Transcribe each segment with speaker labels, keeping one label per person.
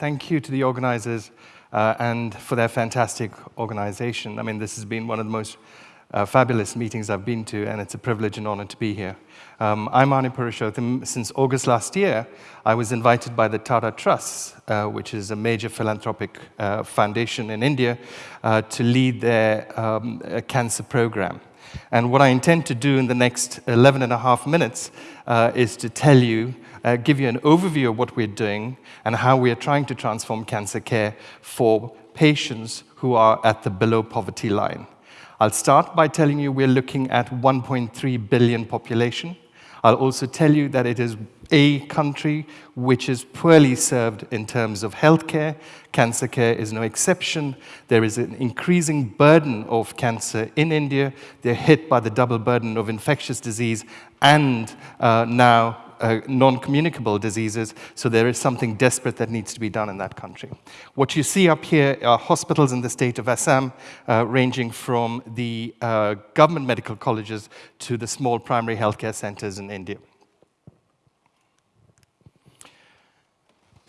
Speaker 1: thank you to the organizers uh, and for their fantastic organization. I mean, this has been one of the most uh, fabulous meetings I've been to, and it's a privilege and honor to be here. Um, I'm Arnie Purushotham. Since August last year, I was invited by the Tata Trust, uh, which is a major philanthropic uh, foundation in India, uh, to lead their um, cancer program. And what I intend to do in the next 11 and a half minutes uh, is to tell you, uh, give you an overview of what we're doing and how we are trying to transform cancer care for patients who are at the below poverty line. I'll start by telling you we're looking at 1.3 billion population. I'll also tell you that it is a country which is poorly served in terms of healthcare. Cancer care is no exception. There is an increasing burden of cancer in India. They're hit by the double burden of infectious disease and uh, now uh, non-communicable diseases, so there is something desperate that needs to be done in that country. What you see up here are hospitals in the state of Assam, uh, ranging from the uh, government medical colleges to the small primary healthcare centers in India.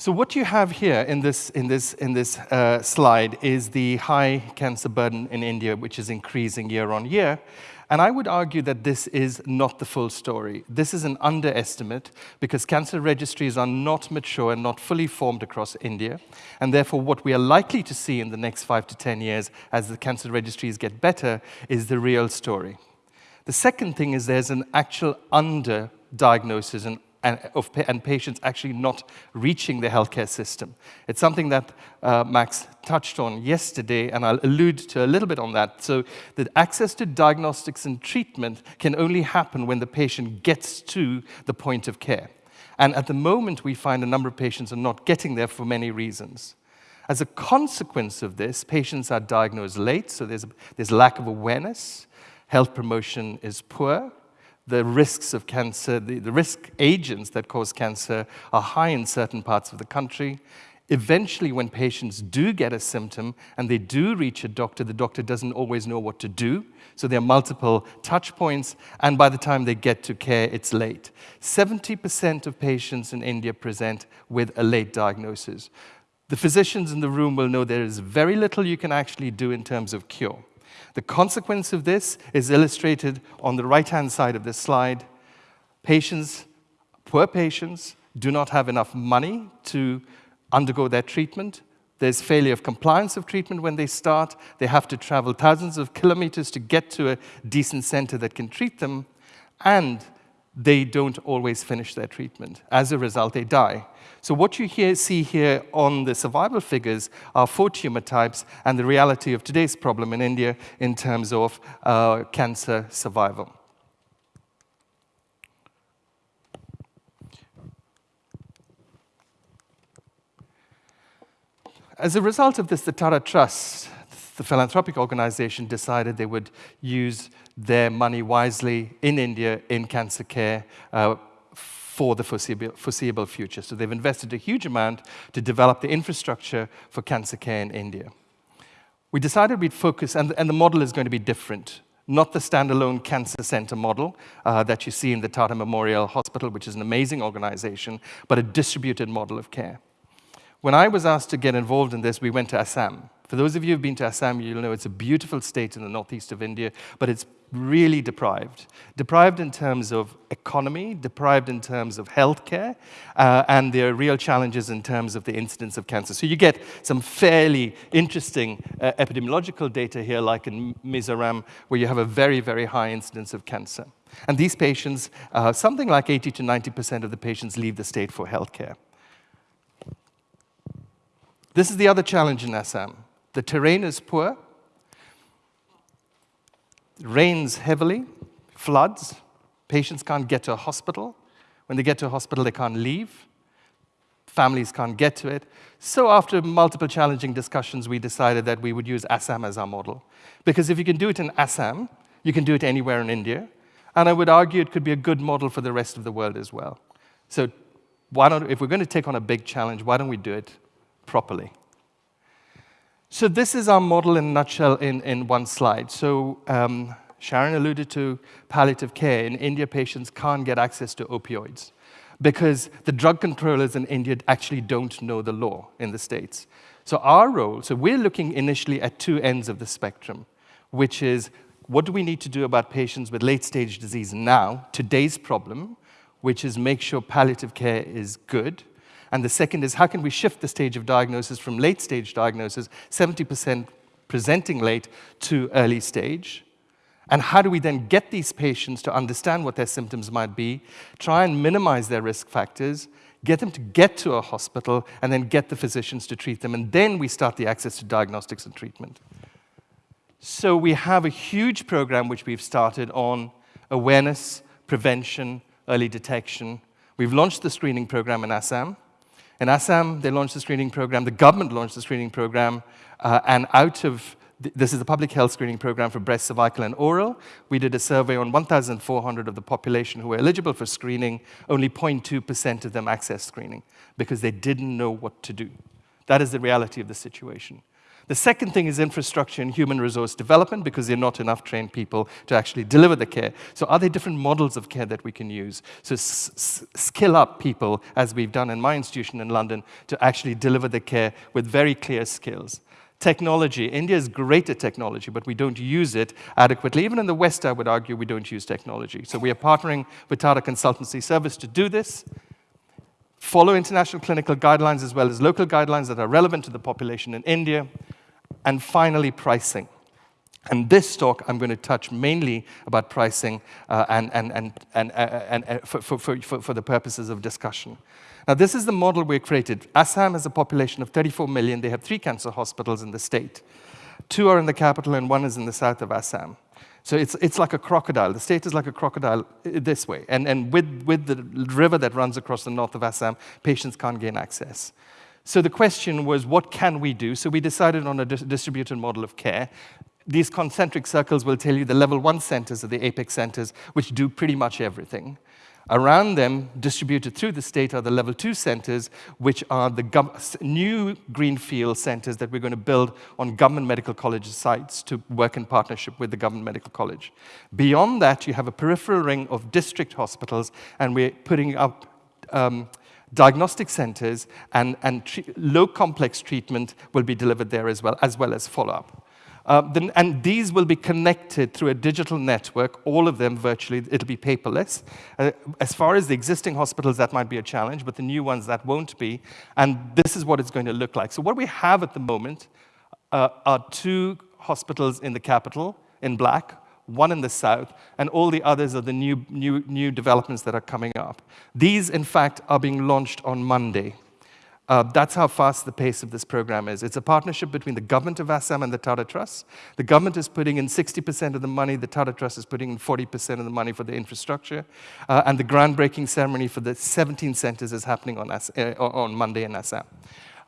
Speaker 1: So what you have here in this, in this, in this uh, slide is the high cancer burden in India, which is increasing year on year. And I would argue that this is not the full story. This is an underestimate because cancer registries are not mature and not fully formed across India. And therefore, what we are likely to see in the next five to 10 years as the cancer registries get better is the real story. The second thing is there's an actual underdiagnosis and and, of, and patients actually not reaching the healthcare system. It's something that uh, Max touched on yesterday, and I'll allude to a little bit on that. So that access to diagnostics and treatment can only happen when the patient gets to the point of care. And at the moment, we find a number of patients are not getting there for many reasons. As a consequence of this, patients are diagnosed late, so there's, a, there's lack of awareness, health promotion is poor, the risks of cancer, the, the risk agents that cause cancer are high in certain parts of the country. Eventually, when patients do get a symptom and they do reach a doctor, the doctor doesn't always know what to do. So there are multiple touch points, and by the time they get to care, it's late. 70% of patients in India present with a late diagnosis. The physicians in the room will know there is very little you can actually do in terms of cure. The consequence of this is illustrated on the right-hand side of this slide. Patients, poor patients, do not have enough money to undergo their treatment. There's failure of compliance of treatment when they start. They have to travel thousands of kilometers to get to a decent center that can treat them. And they don't always finish their treatment. As a result, they die. So what you see here on the survival figures are four tumor types and the reality of today's problem in India in terms of uh, cancer survival. As a result of this, the Tata Trust, the philanthropic organization, decided they would use their money wisely in India in cancer care uh, for the foreseeable, foreseeable future. So they've invested a huge amount to develop the infrastructure for cancer care in India. We decided we'd focus, and, and the model is going to be different not the standalone cancer center model uh, that you see in the Tata Memorial Hospital, which is an amazing organization, but a distributed model of care. When I was asked to get involved in this, we went to Assam. For those of you who've been to Assam, you'll know it's a beautiful state in the northeast of India, but it's really deprived. Deprived in terms of economy, deprived in terms of healthcare, uh, and there are real challenges in terms of the incidence of cancer. So you get some fairly interesting uh, epidemiological data here, like in Mizoram, where you have a very, very high incidence of cancer. And these patients, uh, something like 80 to 90% of the patients leave the state for healthcare. This is the other challenge in Assam. The terrain is poor, rains heavily, floods, patients can't get to a hospital. When they get to a hospital, they can't leave. Families can't get to it. So after multiple challenging discussions, we decided that we would use Assam as our model. Because if you can do it in Assam, you can do it anywhere in India. And I would argue it could be a good model for the rest of the world as well. So why don't, if we're going to take on a big challenge, why don't we do it properly? So this is our model in a nutshell in, in one slide. So um, Sharon alluded to palliative care. In India, patients can't get access to opioids. because the drug controllers in India actually don't know the law in the States. So our role, so we're looking initially at two ends of the spectrum, which is what do we need to do about patients with late-stage disease now, today's problem, which is make sure palliative care is good, and the second is how can we shift the stage of diagnosis from late-stage diagnosis, 70% presenting late, to early stage, and how do we then get these patients to understand what their symptoms might be, try and minimize their risk factors, get them to get to a hospital, and then get the physicians to treat them. And then we start the access to diagnostics and treatment. So we have a huge program which we've started on awareness, prevention, early detection. We've launched the screening program in Assam. In Assam, they launched the screening program, the government launched the screening program, uh, and out of this is the public health screening program for breast, cervical, and oral. We did a survey on 1,400 of the population who were eligible for screening. Only 0.2% of them accessed screening because they didn't know what to do. That is the reality of the situation. The second thing is infrastructure and human resource development because there are not enough trained people to actually deliver the care. So are there different models of care that we can use? So skill up people, as we've done in my institution in London, to actually deliver the care with very clear skills. Technology. India is great at technology, but we don't use it adequately. Even in the West, I would argue, we don't use technology. So we are partnering with Tata Consultancy Service to do this, follow international clinical guidelines as well as local guidelines that are relevant to the population in India, and finally, pricing. And this talk, I'm going to touch mainly about pricing uh, and, and, and, and, uh, and uh, for, for, for, for the purposes of discussion. Now, this is the model we created. Assam has a population of 34 million. They have three cancer hospitals in the state. Two are in the capital, and one is in the south of Assam. So it's, it's like a crocodile. The state is like a crocodile uh, this way. And, and with, with the river that runs across the north of Assam, patients can't gain access. So the question was, what can we do? So we decided on a dis distributed model of care. These concentric circles will tell you the level one centers are the apex centers, which do pretty much everything. Around them, distributed through the state, are the level two centers, which are the new greenfield centers that we're going to build on government medical college sites to work in partnership with the government medical college. Beyond that, you have a peripheral ring of district hospitals, and we're putting up um, diagnostic centers and, and low complex treatment will be delivered there as well, as well as follow-up. Uh, and these will be connected through a digital network, all of them virtually, it'll be paperless. Uh, as far as the existing hospitals, that might be a challenge, but the new ones, that won't be. And this is what it's going to look like. So what we have at the moment uh, are two hospitals in the capital, in black, one in the south, and all the others are the new, new, new developments that are coming up. These, in fact, are being launched on Monday. Uh, that's how fast the pace of this program is. It's a partnership between the government of Assam and the Tata Trust. The government is putting in 60% of the money, the Tata Trust is putting in 40% of the money for the infrastructure, uh, and the groundbreaking ceremony for the 17 centers is happening on, uh, on Monday in Assam.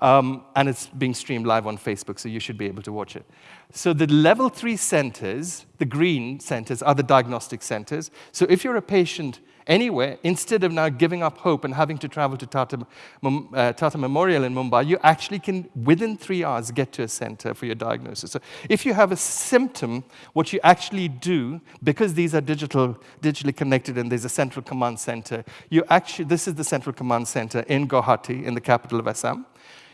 Speaker 1: Um, and it's being streamed live on Facebook, so you should be able to watch it. So the level three centers, the green centers, are the diagnostic centers. So if you're a patient anywhere, instead of now giving up hope and having to travel to Tata, uh, Tata Memorial in Mumbai, you actually can, within three hours, get to a center for your diagnosis. So if you have a symptom, what you actually do, because these are digital, digitally connected and there's a central command center, you actually, this is the central command center in Guwahati, in the capital of Assam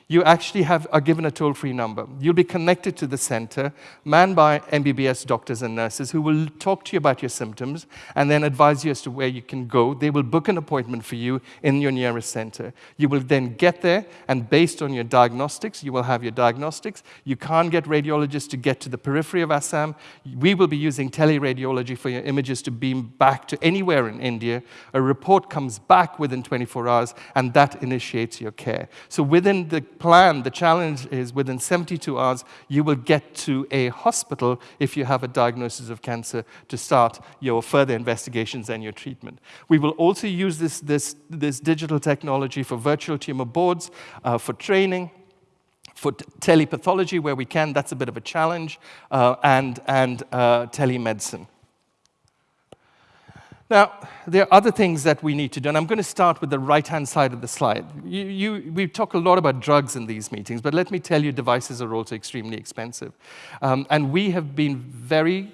Speaker 1: you actually have, are given a toll-free number. You'll be connected to the center, manned by MBBS doctors and nurses who will talk to you about your symptoms and then advise you as to where you can go. They will book an appointment for you in your nearest center. You will then get there, and based on your diagnostics, you will have your diagnostics. You can't get radiologists to get to the periphery of Assam. We will be using teleradiology for your images to beam back to anywhere in India. A report comes back within 24 hours, and that initiates your care. So within the plan, the challenge is within 72 hours, you will get to a hospital if you have a diagnosis of cancer to start your further investigations and your treatment. We will also use this, this, this digital technology for virtual tumor boards, uh, for training, for telepathology where we can, that's a bit of a challenge, uh, and, and uh, telemedicine. Now, there are other things that we need to do, and I'm going to start with the right-hand side of the slide. You, you, we talk a lot about drugs in these meetings, but let me tell you, devices are also extremely expensive. Um, and we have been very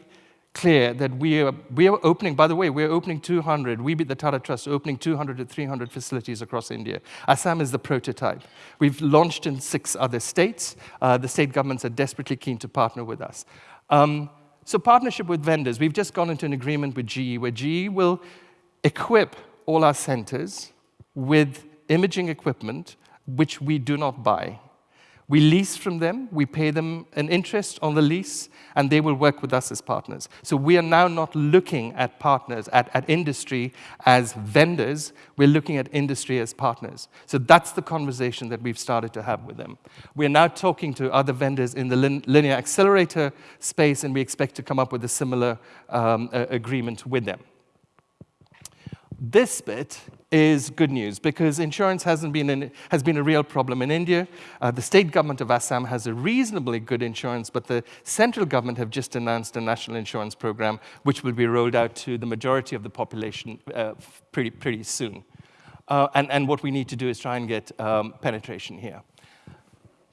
Speaker 1: clear that we are, we are opening, by the way, we're opening 200, we be the Tata Trust, opening 200 to 300 facilities across India. Assam is the prototype. We've launched in six other states. Uh, the state governments are desperately keen to partner with us. Um, so partnership with vendors. We've just gone into an agreement with GE where GE will equip all our centers with imaging equipment which we do not buy. We lease from them, we pay them an interest on the lease, and they will work with us as partners. So we are now not looking at partners, at, at industry as vendors, we're looking at industry as partners. So that's the conversation that we've started to have with them. We're now talking to other vendors in the lin linear accelerator space, and we expect to come up with a similar um, agreement with them. This bit is good news because insurance hasn't been has been a real problem in India. Uh, the state government of Assam has a reasonably good insurance, but the central government have just announced a national insurance program which will be rolled out to the majority of the population uh, pretty, pretty soon. Uh, and, and, what we need to do is try and get um, penetration here.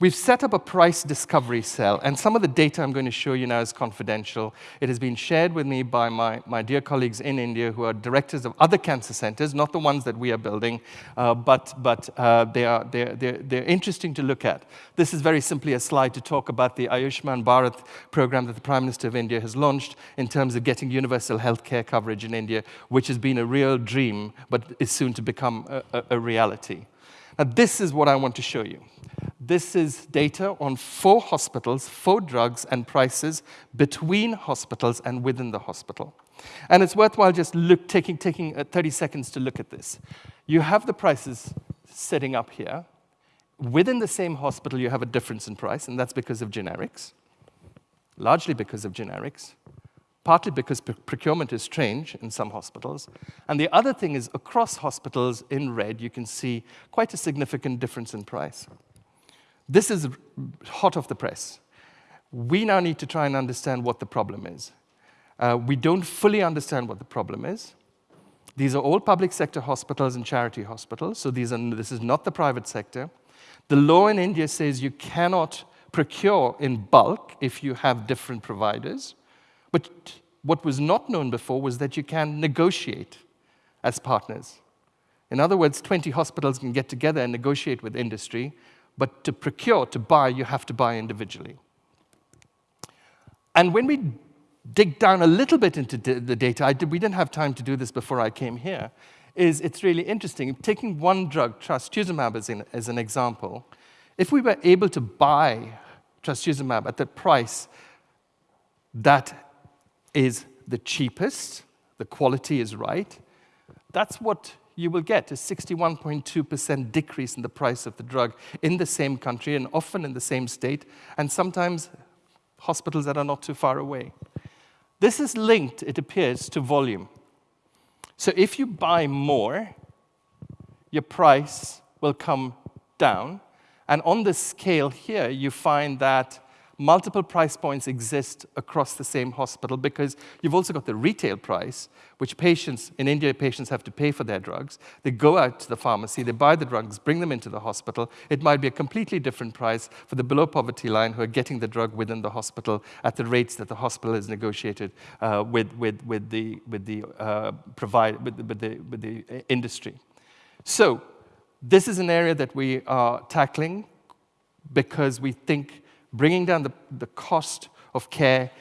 Speaker 1: We've set up a price discovery cell, and some of the data I'm going to show you now is confidential. It has been shared with me by my, my dear colleagues in India who are directors of other cancer centers, not the ones that we are building, uh, but, but uh, they are, they're, they're, they're interesting to look at. This is very simply a slide to talk about the Ayushman Bharat program that the Prime Minister of India has launched in terms of getting universal health care coverage in India, which has been a real dream, but is soon to become a, a, a reality. Now, this is what I want to show you. This is data on four hospitals, four drugs, and prices between hospitals and within the hospital. And it's worthwhile just look, taking, taking uh, 30 seconds to look at this. You have the prices sitting up here. Within the same hospital, you have a difference in price, and that's because of generics, largely because of generics, partly because procurement is strange in some hospitals. And the other thing is, across hospitals in red, you can see quite a significant difference in price. This is hot off the press. We now need to try and understand what the problem is. Uh, we don't fully understand what the problem is. These are all public sector hospitals and charity hospitals, so these are, this is not the private sector. The law in India says you cannot procure in bulk if you have different providers. But what was not known before was that you can negotiate as partners. In other words, 20 hospitals can get together and negotiate with industry but to procure, to buy, you have to buy individually. And when we dig down a little bit into the data, did, we didn't have time to do this before I came here, is it's really interesting. Taking one drug, trastuzumab as, in, as an example, if we were able to buy trastuzumab at the price that is the cheapest, the quality is right, that's what you will get a 61.2% decrease in the price of the drug in the same country and often in the same state, and sometimes hospitals that are not too far away. This is linked, it appears, to volume. So if you buy more, your price will come down. And on this scale here, you find that multiple price points exist across the same hospital because you've also got the retail price, which patients, in India, patients have to pay for their drugs. They go out to the pharmacy, they buy the drugs, bring them into the hospital. It might be a completely different price for the below poverty line who are getting the drug within the hospital at the rates that the hospital has negotiated uh, with, with, with the, with the, uh, provide, with, with, the, with the industry. So this is an area that we are tackling because we think bringing down the, the cost of care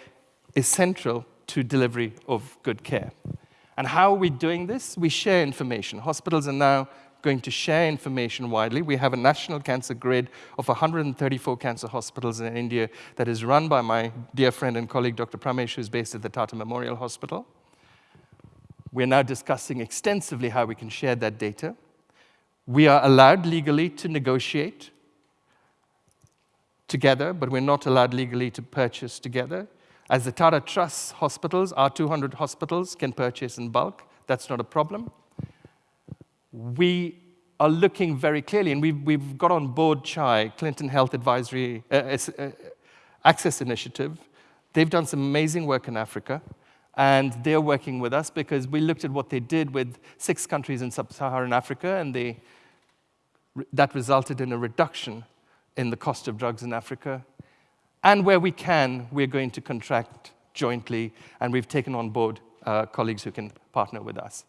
Speaker 1: is central to delivery of good care. And how are we doing this? We share information. Hospitals are now going to share information widely. We have a national cancer grid of 134 cancer hospitals in India that is run by my dear friend and colleague, Dr. Pramesh, who's based at the Tata Memorial Hospital. We're now discussing extensively how we can share that data. We are allowed legally to negotiate together, but we're not allowed legally to purchase together. As the Tata Trust hospitals, our 200 hospitals can purchase in bulk. That's not a problem. We are looking very clearly, and we've, we've got on board CHAI, Clinton Health Advisory uh, uh, Access Initiative. They've done some amazing work in Africa, and they're working with us because we looked at what they did with six countries in sub-Saharan Africa, and they, that resulted in a reduction in the cost of drugs in Africa. And where we can, we're going to contract jointly, and we've taken on board uh, colleagues who can partner with us.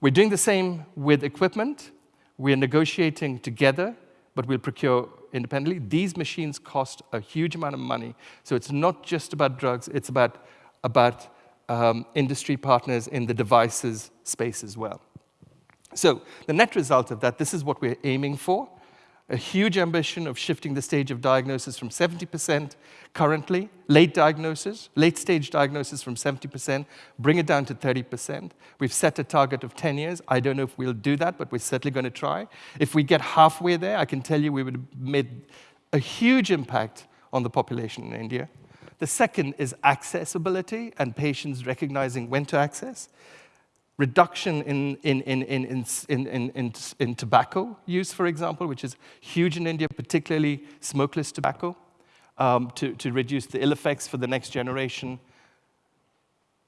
Speaker 1: We're doing the same with equipment. We're negotiating together, but we'll procure independently. These machines cost a huge amount of money, so it's not just about drugs, it's about, about um, industry partners in the devices space as well. So the net result of that, this is what we're aiming for a huge ambition of shifting the stage of diagnosis from 70% currently, late diagnosis, late stage diagnosis from 70%, bring it down to 30%. We've set a target of 10 years. I don't know if we'll do that, but we're certainly going to try. If we get halfway there, I can tell you we would have made a huge impact on the population in India. The second is accessibility and patients recognizing when to access reduction in, in, in, in, in, in, in, in, tobacco use, for example, which is huge in India, particularly smokeless tobacco, um, to, to reduce the ill effects for the next generation.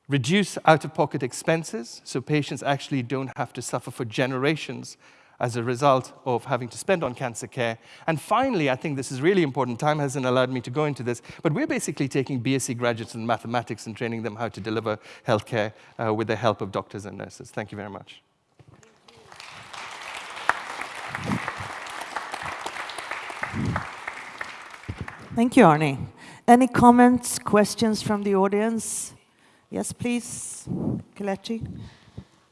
Speaker 1: Reduce out-of-pocket expenses, so patients actually don't have to suffer for generations as a result of having to spend on cancer care. And finally, I think this is really important, time hasn't allowed me to go into this, but we're basically taking BSc graduates in mathematics and training them how to deliver healthcare uh, with the help of doctors and nurses. Thank you very much.
Speaker 2: Thank you, Arnie. Any comments, questions from the audience? Yes, please, Kelechi.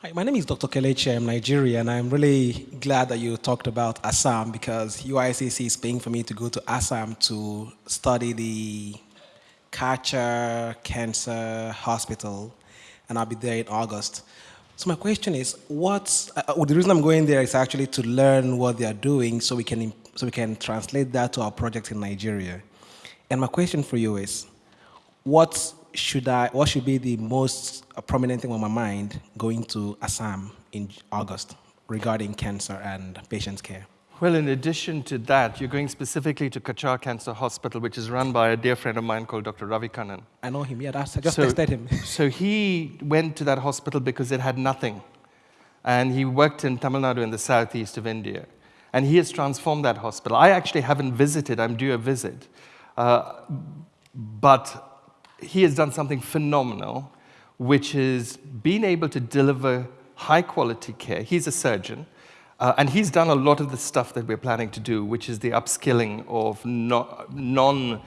Speaker 3: Hi, my name is Dr. Kelechi. I'm Nigerian. And I'm really glad that you talked about Assam because UICC is paying for me to go to Assam to study the Cachar Cancer Hospital, and I'll be there in August. So my question is, what's uh, well, the reason I'm going there is actually to learn what they are doing, so we can so we can translate that to our project in Nigeria. And my question for you is, what's should I, what should be the most prominent thing on my mind going to Assam in August regarding cancer and patients' care?
Speaker 1: Well, in addition to that, you're going specifically to Cachar Cancer Hospital, which is run by a dear friend of mine called Dr. Ravi Kannan.
Speaker 3: I know him, yeah, that's, I just
Speaker 1: so,
Speaker 3: tested him.
Speaker 1: so he went to that hospital because it had nothing. And he worked in Tamil Nadu in the southeast of India. And he has transformed that hospital. I actually haven't visited, I'm due a visit. Uh, but he has done something phenomenal, which is being able to deliver high quality care. He's a surgeon, uh, and he's done a lot of the stuff that we're planning to do, which is the upskilling of no, non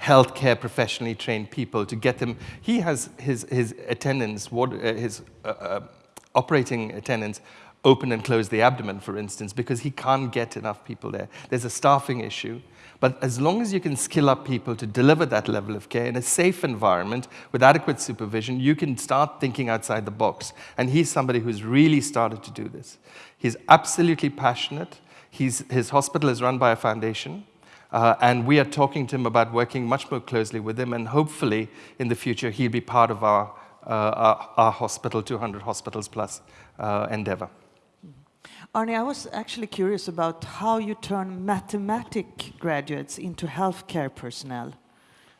Speaker 1: healthcare professionally trained people to get them. He has his, his attendants, what, uh, his uh, uh, operating attendants open and close the abdomen, for instance, because he can't get enough people there. There's a staffing issue. But as long as you can skill up people to deliver that level of care in a safe environment with adequate supervision, you can start thinking outside the box. And he's somebody who's really started to do this. He's absolutely passionate. He's, his hospital is run by a foundation. Uh, and we are talking to him about working much more closely with him. And hopefully, in the future, he'll be part of our, uh, our, our hospital, 200 hospitals plus uh, endeavor.
Speaker 2: Arnie, I was actually curious about how you turn mathematic graduates into healthcare personnel.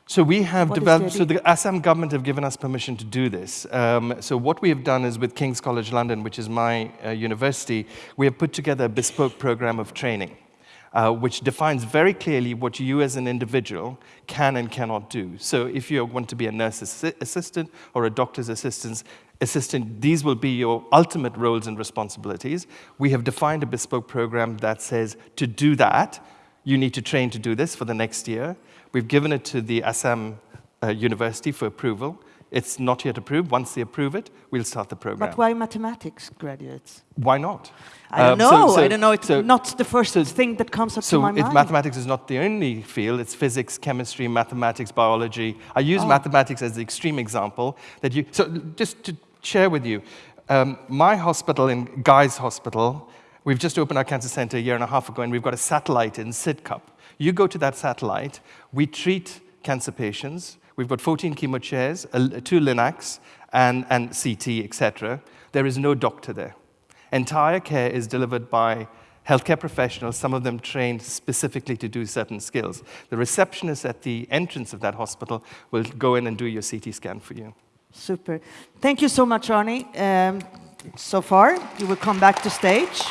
Speaker 1: So we have what developed, so the Assam government have given us permission to do this. Um, so what we have done is with King's College London, which is my uh, university, we have put together a bespoke program of training. Uh, which defines very clearly what you as an individual can and cannot do. So if you want to be a nurse assistant or a doctor's assistant, assistant, these will be your ultimate roles and responsibilities. We have defined a bespoke program that says to do that, you need to train to do this for the next year. We've given it to the Assam uh, University for approval. It's not yet approved. Once they approve it, we'll start the program.
Speaker 2: But why mathematics graduates?
Speaker 1: Why not?
Speaker 2: I don't um, know. So, so, I don't know. It's so, not the first thing that comes up to my mind.
Speaker 1: So mathematics is not the only field. It's physics, chemistry, mathematics, biology. I use oh. mathematics as the extreme example that you. So just to share with you. Um, my hospital in Guy's Hospital, we've just opened our cancer center a year and a half ago, and we've got a satellite in Sidcup. You go to that satellite, we treat cancer patients. We've got 14 chemo chairs, two Linacs, and, and CT, etc. There is no doctor there. Entire care is delivered by healthcare professionals, some of them trained specifically to do certain skills. The receptionist at the entrance of that hospital will go in and do your CT scan for you.
Speaker 2: Super. Thank you so much, Arnie. Um, so far, you will come back to stage.